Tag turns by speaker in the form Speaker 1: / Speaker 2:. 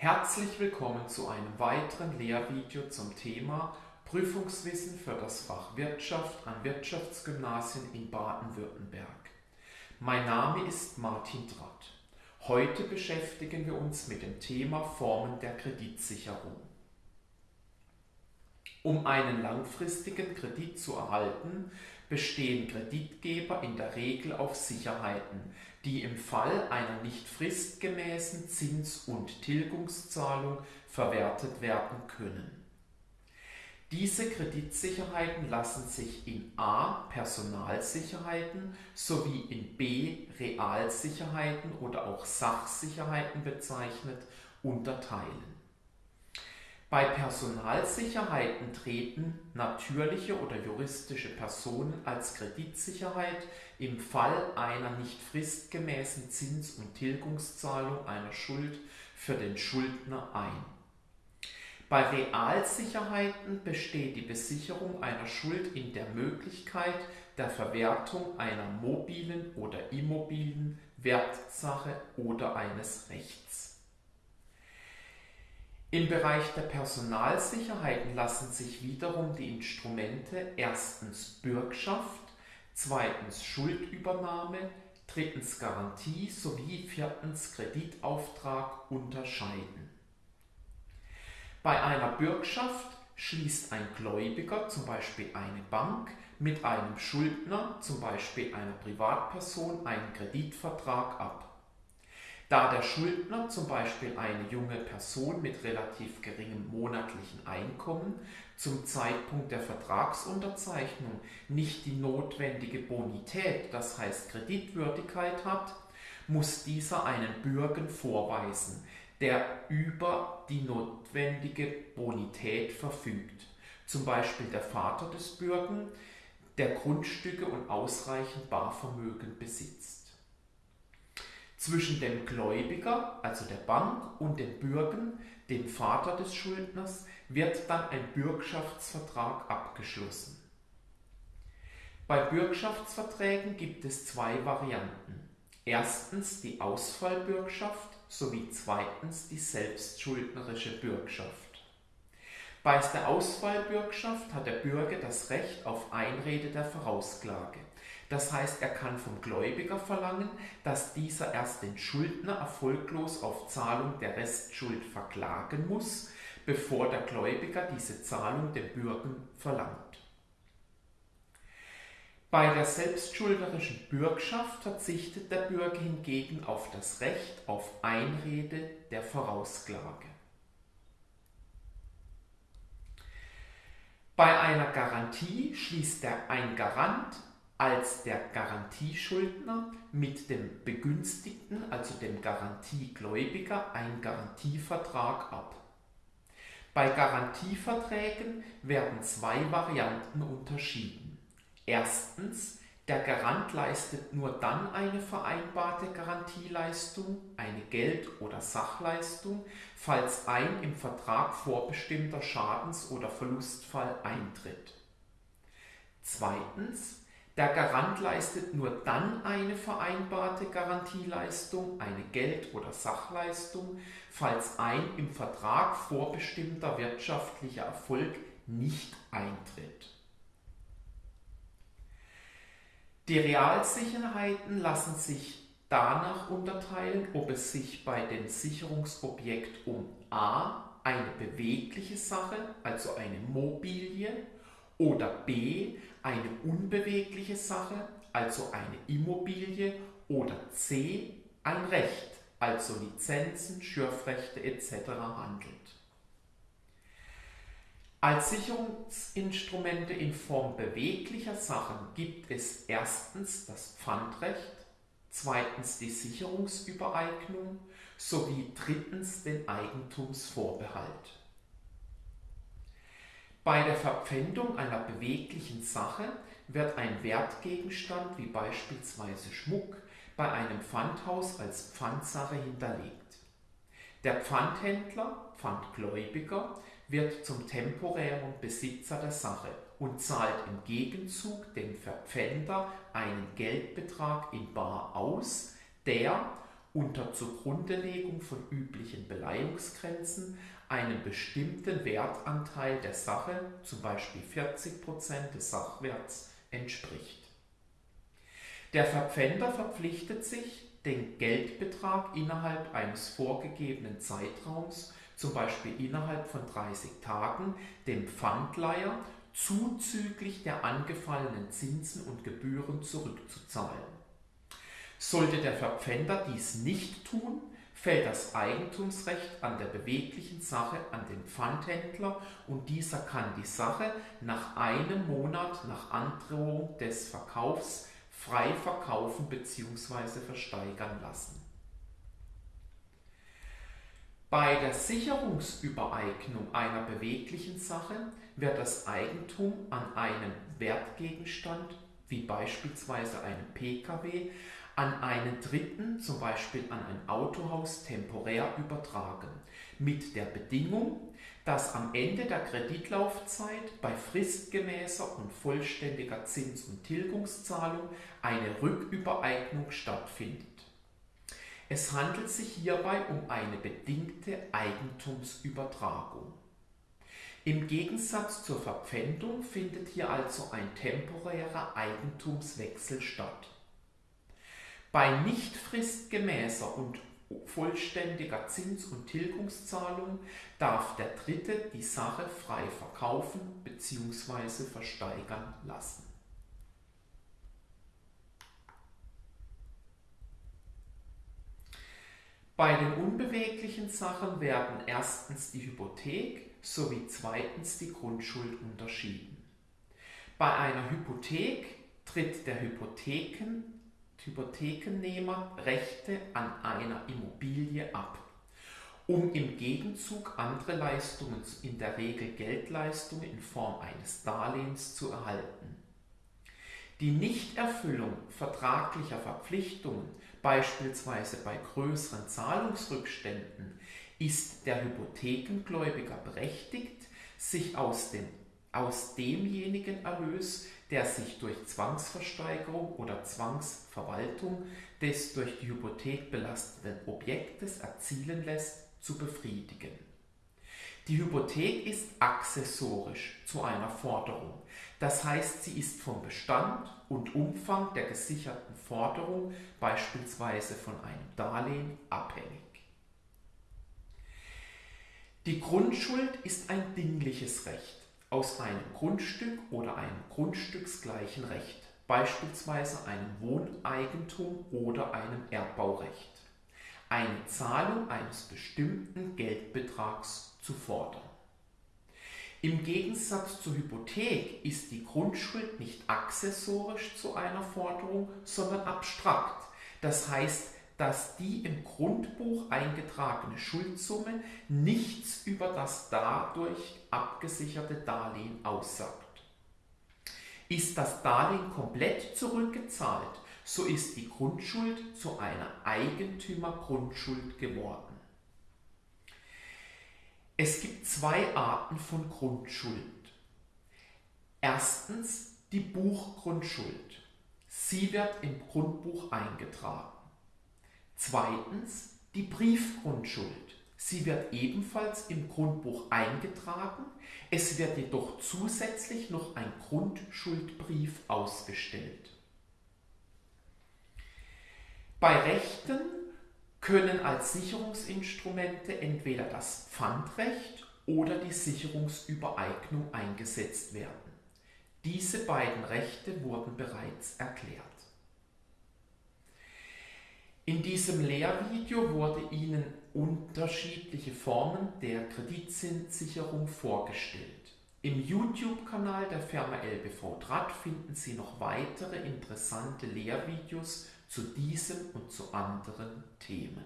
Speaker 1: Herzlich willkommen zu einem weiteren Lehrvideo zum Thema Prüfungswissen für das Fach Wirtschaft an Wirtschaftsgymnasien in Baden-Württemberg. Mein Name ist Martin Dratt. Heute beschäftigen wir uns mit dem Thema Formen der Kreditsicherung. Um einen langfristigen Kredit zu erhalten, bestehen Kreditgeber in der Regel auf Sicherheiten, die im Fall einer nicht fristgemäßen Zins- und Tilgungszahlung verwertet werden können. Diese Kreditsicherheiten lassen sich in a. Personalsicherheiten sowie in b. Realsicherheiten oder auch Sachsicherheiten bezeichnet unterteilen. Bei Personalsicherheiten treten natürliche oder juristische Personen als Kreditsicherheit im Fall einer nicht fristgemäßen Zins- und Tilgungszahlung einer Schuld für den Schuldner ein. Bei Realsicherheiten besteht die Besicherung einer Schuld in der Möglichkeit der Verwertung einer mobilen oder immobilen Wertsache oder eines Rechts. Im Bereich der Personalsicherheiten lassen sich wiederum die Instrumente erstens Bürgschaft, zweitens Schuldübernahme, drittens Garantie sowie viertens Kreditauftrag unterscheiden. Bei einer Bürgschaft schließt ein Gläubiger, zum Beispiel eine Bank, mit einem Schuldner, zum Beispiel einer Privatperson, einen Kreditvertrag ab. Da der Schuldner zum Beispiel eine junge Person mit relativ geringem monatlichen Einkommen zum Zeitpunkt der Vertragsunterzeichnung nicht die notwendige Bonität, das heißt Kreditwürdigkeit hat, muss dieser einen Bürgen vorweisen, der über die notwendige Bonität verfügt. Zum Beispiel der Vater des Bürgen, der Grundstücke und ausreichend Barvermögen besitzt. Zwischen dem Gläubiger, also der Bank, und dem Bürgen, dem Vater des Schuldners, wird dann ein Bürgschaftsvertrag abgeschlossen. Bei Bürgschaftsverträgen gibt es zwei Varianten. Erstens die Ausfallbürgschaft sowie zweitens die selbstschuldnerische Bürgschaft. Bei der Ausfallbürgschaft hat der Bürger das Recht auf Einrede der Vorausklage. Das heißt, er kann vom Gläubiger verlangen, dass dieser erst den Schuldner erfolglos auf Zahlung der Restschuld verklagen muss, bevor der Gläubiger diese Zahlung dem Bürger verlangt. Bei der selbstschuldnerischen Bürgschaft verzichtet der Bürger hingegen auf das Recht auf Einrede der Vorausklage. Bei einer Garantie schließt der ein Garant als der Garantieschuldner mit dem Begünstigten, also dem Garantiegläubiger, einen Garantievertrag ab. Bei Garantieverträgen werden zwei Varianten unterschieden. Erstens, der Garant leistet nur dann eine vereinbarte Garantieleistung, eine Geld- oder Sachleistung, falls ein im Vertrag vorbestimmter Schadens- oder Verlustfall eintritt. Zweitens, der Garant leistet nur dann eine vereinbarte Garantieleistung, eine Geld- oder Sachleistung, falls ein im Vertrag vorbestimmter wirtschaftlicher Erfolg nicht eintritt. Die Realsicherheiten lassen sich danach unterteilen, ob es sich bei dem Sicherungsobjekt um a. eine bewegliche Sache, also eine Mobilie, oder b eine unbewegliche Sache, also eine Immobilie, oder c ein Recht, also Lizenzen, Schürfrechte etc. handelt. Als Sicherungsinstrumente in Form beweglicher Sachen gibt es erstens das Pfandrecht, zweitens die Sicherungsübereignung sowie drittens den Eigentumsvorbehalt. Bei der Verpfändung einer beweglichen Sache wird ein Wertgegenstand wie beispielsweise Schmuck bei einem Pfandhaus als Pfandsache hinterlegt. Der Pfandhändler, Pfandgläubiger, wird zum temporären Besitzer der Sache und zahlt im Gegenzug dem Verpfänder einen Geldbetrag in bar aus, der unter Zugrundelegung von üblichen Beleihungsgrenzen einen bestimmten Wertanteil der Sache, zum Beispiel 40% des Sachwerts, entspricht. Der Verpfänder verpflichtet sich, den Geldbetrag innerhalb eines vorgegebenen Zeitraums, zum Beispiel innerhalb von 30 Tagen, dem Pfandleiher zuzüglich der angefallenen Zinsen und Gebühren zurückzuzahlen. Sollte der Verpfänder dies nicht tun, fällt das Eigentumsrecht an der beweglichen Sache an den Pfandhändler und dieser kann die Sache nach einem Monat nach Androhung des Verkaufs frei verkaufen bzw. versteigern lassen. Bei der Sicherungsübereignung einer beweglichen Sache wird das Eigentum an einem Wertgegenstand, wie beispielsweise einem Pkw, an einen Dritten, zum Beispiel an ein Autohaus, temporär übertragen, mit der Bedingung, dass am Ende der Kreditlaufzeit bei fristgemäßer und vollständiger Zins- und Tilgungszahlung eine Rückübereignung stattfindet. Es handelt sich hierbei um eine bedingte Eigentumsübertragung. Im Gegensatz zur Verpfändung findet hier also ein temporärer Eigentumswechsel statt. Bei nicht fristgemäßer und vollständiger Zins- und Tilgungszahlung darf der Dritte die Sache frei verkaufen bzw. versteigern lassen. Bei den unbeweglichen Sachen werden erstens die Hypothek sowie zweitens die Grundschuld unterschieden. Bei einer Hypothek tritt der Hypotheken, Hypothekennehmer Rechte an einer Immobilie ab, um im Gegenzug andere Leistungen, in der Regel Geldleistungen in Form eines Darlehens zu erhalten. Die Nichterfüllung vertraglicher Verpflichtungen, beispielsweise bei größeren Zahlungsrückständen, ist der Hypothekengläubiger berechtigt, sich aus, dem, aus demjenigen Erlös, der sich durch Zwangsversteigerung oder Zwangsverwaltung des durch die Hypothek belasteten Objektes erzielen lässt, zu befriedigen. Die Hypothek ist accessorisch zu einer Forderung, das heißt, sie ist vom Bestand und Umfang der gesicherten Forderung, beispielsweise von einem Darlehen, abhängig. Die Grundschuld ist ein dingliches Recht aus einem Grundstück oder einem grundstücksgleichen Recht, beispielsweise einem Wohneigentum oder einem Erbbaurecht, eine Zahlung eines bestimmten Geldbetrags zu fordern. Im Gegensatz zur Hypothek ist die Grundschuld nicht accessorisch zu einer Forderung, sondern abstrakt. Das heißt, dass die im Grundbuch eingetragene Schuldsumme nichts über das dadurch abgesicherte Darlehen aussagt. Ist das Darlehen komplett zurückgezahlt, so ist die Grundschuld zu einer Eigentümergrundschuld geworden. Es gibt zwei Arten von Grundschuld. Erstens die Buchgrundschuld. Sie wird im Grundbuch eingetragen. Zweitens die Briefgrundschuld. Sie wird ebenfalls im Grundbuch eingetragen, es wird jedoch zusätzlich noch ein Grundschuldbrief ausgestellt. Bei Rechten können als Sicherungsinstrumente entweder das Pfandrecht oder die Sicherungsübereignung eingesetzt werden. Diese beiden Rechte wurden bereits erklärt. In diesem Lehrvideo wurde Ihnen unterschiedliche Formen der Kreditzinssicherung vorgestellt. Im YouTube-Kanal der Firma LBV Draht finden Sie noch weitere interessante Lehrvideos zu diesem und zu anderen Themen.